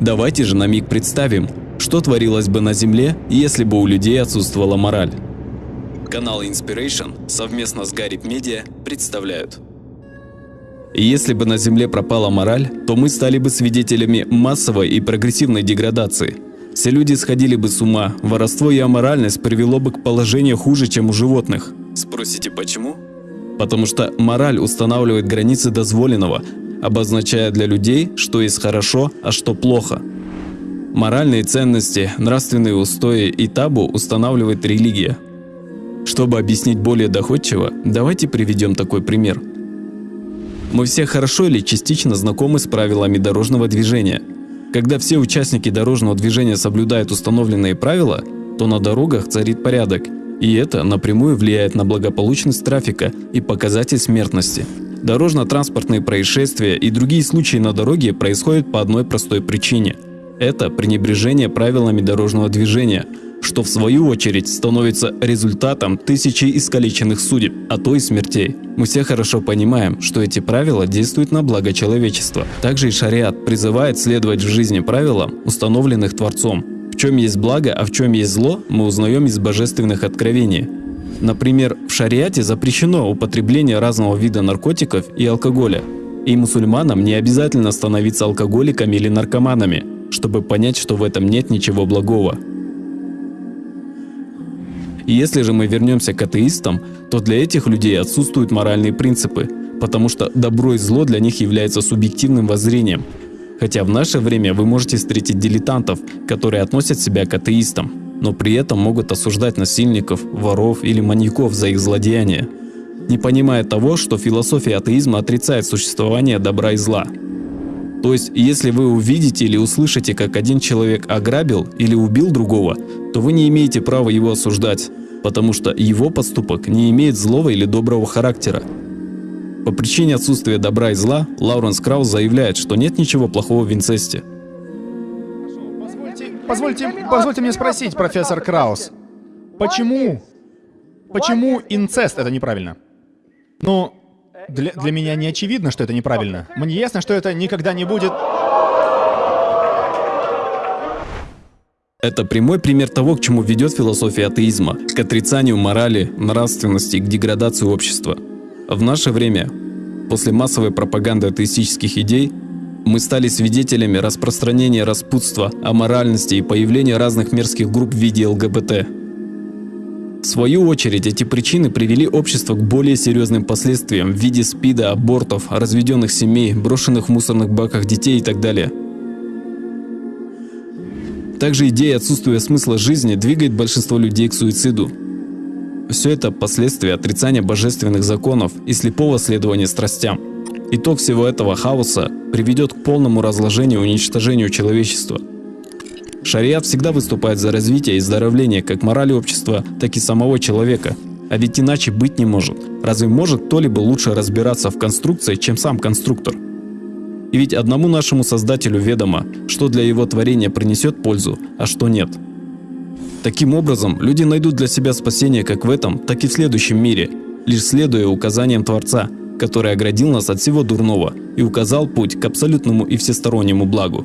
Давайте же на миг представим, что творилось бы на Земле, если бы у людей отсутствовала мораль. Канал Inspiration совместно с Гаррип Media представляют. Если бы на Земле пропала мораль, то мы стали бы свидетелями массовой и прогрессивной деградации. Все люди сходили бы с ума, воровство и аморальность привело бы к положению хуже, чем у животных. Спросите почему? Потому что мораль устанавливает границы дозволенного, обозначая для людей, что есть хорошо, а что плохо. Моральные ценности, нравственные устои и табу устанавливает религия. Чтобы объяснить более доходчиво, давайте приведем такой пример. Мы все хорошо или частично знакомы с правилами дорожного движения. Когда все участники дорожного движения соблюдают установленные правила, то на дорогах царит порядок, и это напрямую влияет на благополучность трафика и показатель смертности. Дорожно-транспортные происшествия и другие случаи на дороге происходят по одной простой причине. Это пренебрежение правилами дорожного движения, что в свою очередь становится результатом тысячи искалеченных судеб, а то и смертей. Мы все хорошо понимаем, что эти правила действуют на благо человечества. Также и шариат призывает следовать в жизни правилам, установленных Творцом. В чем есть благо, а в чем есть зло, мы узнаем из божественных откровений. Например, в шариате запрещено употребление разного вида наркотиков и алкоголя. И мусульманам не обязательно становиться алкоголиками или наркоманами, чтобы понять, что в этом нет ничего благого. Если же мы вернемся к атеистам, то для этих людей отсутствуют моральные принципы, потому что добро и зло для них является субъективным воззрением. Хотя в наше время вы можете встретить дилетантов, которые относят себя к атеистам но при этом могут осуждать насильников, воров или маньяков за их злодеяния, не понимая того, что философия атеизма отрицает существование добра и зла. То есть, если вы увидите или услышите, как один человек ограбил или убил другого, то вы не имеете права его осуждать, потому что его поступок не имеет злого или доброго характера. По причине отсутствия добра и зла, Лауренс Краус заявляет, что нет ничего плохого в инцесте. Позвольте, позвольте мне спросить, профессор Краус, почему, почему инцест это неправильно? Ну, для, для меня не очевидно, что это неправильно. Мне ясно, что это никогда не будет... Это прямой пример того, к чему ведет философия атеизма, к отрицанию морали, нравственности, к деградации общества. В наше время, после массовой пропаганды атеистических идей, мы стали свидетелями распространения распутства, аморальности и появления разных мерзких групп в виде ЛГБТ. В свою очередь, эти причины привели общество к более серьезным последствиям в виде спида, абортов, разведенных семей, брошенных в мусорных баках детей и так далее. Также идея отсутствия смысла жизни двигает большинство людей к суициду. Все это последствия отрицания божественных законов и слепого следования страстям. Итог всего этого хаоса приведет к полному разложению и уничтожению человечества. Шариат всегда выступает за развитие и здоровление как морали общества, так и самого человека. А ведь иначе быть не может. Разве может кто-либо лучше разбираться в конструкции, чем сам конструктор? И ведь одному нашему создателю ведомо, что для его творения принесет пользу, а что нет. Таким образом, люди найдут для себя спасение как в этом, так и в следующем мире, лишь следуя указаниям Творца – который оградил нас от всего дурного и указал путь к абсолютному и всестороннему благу.